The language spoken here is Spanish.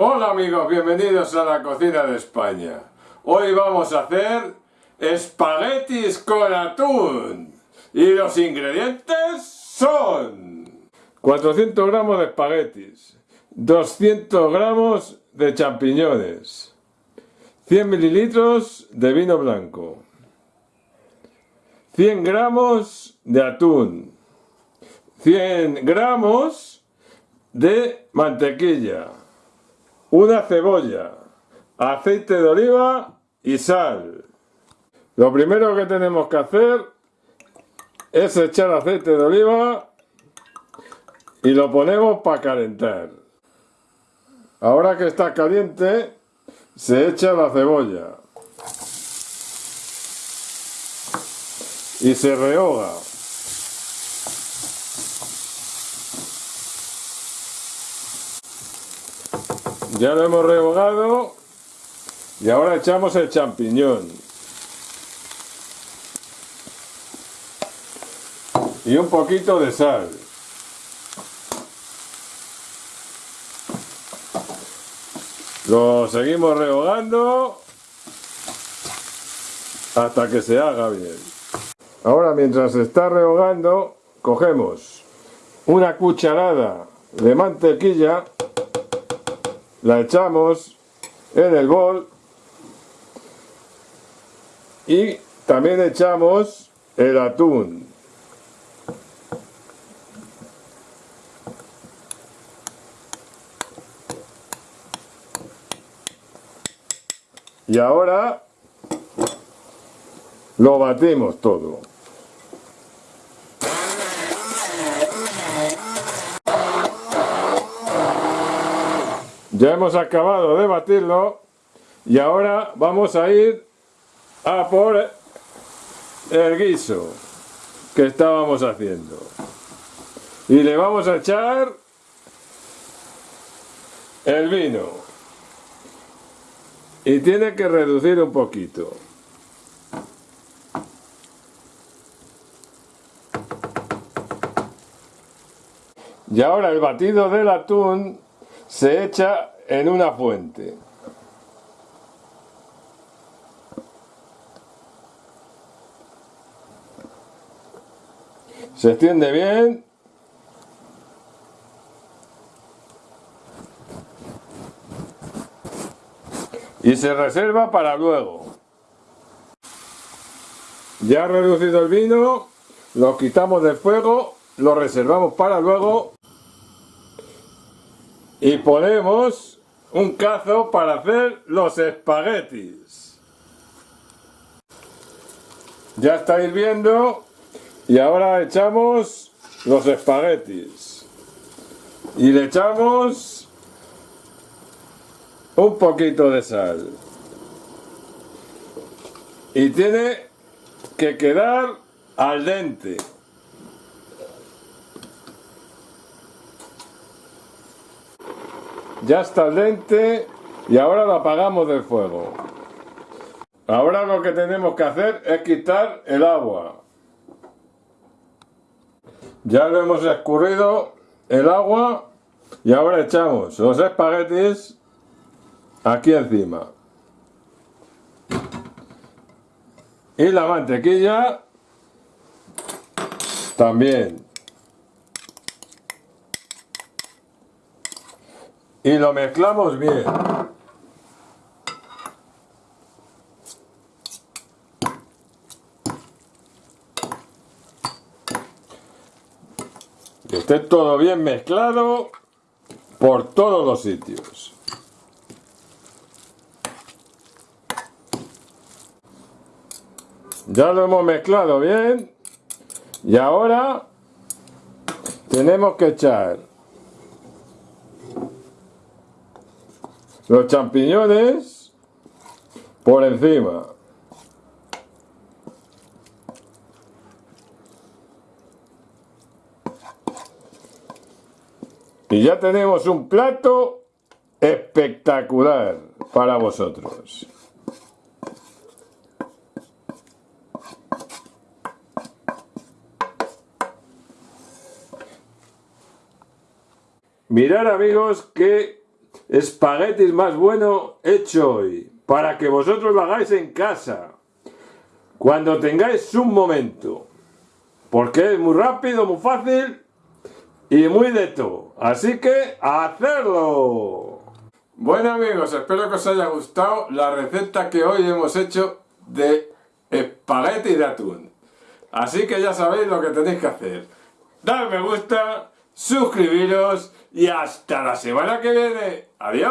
Hola amigos, bienvenidos a la cocina de España. Hoy vamos a hacer espaguetis con atún. Y los ingredientes son 400 gramos de espaguetis, 200 gramos de champiñones, 100 mililitros de vino blanco, 100 gramos de atún, 100 gramos de mantequilla, una cebolla, aceite de oliva y sal. Lo primero que tenemos que hacer es echar aceite de oliva y lo ponemos para calentar. Ahora que está caliente, se echa la cebolla y se rehoga. Ya lo hemos rehogado y ahora echamos el champiñón. Y un poquito de sal. Lo seguimos rehogando hasta que se haga bien. Ahora mientras se está rehogando, cogemos una cucharada de mantequilla la echamos en el bol y también echamos el atún. Y ahora lo batimos todo. Ya hemos acabado de batirlo y ahora vamos a ir a por el guiso que estábamos haciendo. Y le vamos a echar el vino. Y tiene que reducir un poquito. Y ahora el batido del atún se echa en una fuente. Se extiende bien. Y se reserva para luego. Ya reducido el vino, lo quitamos del fuego, lo reservamos para luego y ponemos un cazo para hacer los espaguetis. Ya está hirviendo y ahora echamos los espaguetis. Y le echamos un poquito de sal. Y tiene que quedar al dente. Ya está el lente y ahora lo apagamos del fuego. Ahora lo que tenemos que hacer es quitar el agua. Ya lo hemos escurrido el agua y ahora echamos los espaguetis aquí encima. Y la mantequilla también. Y lo mezclamos bien. Que esté todo bien mezclado por todos los sitios. Ya lo hemos mezclado bien y ahora tenemos que echar los champiñones por encima. Y ya tenemos un plato espectacular para vosotros. Mirad amigos que espaguetis más bueno hecho hoy, para que vosotros lo hagáis en casa, cuando tengáis un momento, porque es muy rápido, muy fácil y muy de todo. Así que, ¡a hacerlo! Bueno amigos, espero que os haya gustado la receta que hoy hemos hecho de espagueti de atún. Así que ya sabéis lo que tenéis que hacer. Dar me gusta, suscribiros y hasta la semana que viene. ¡Adiós!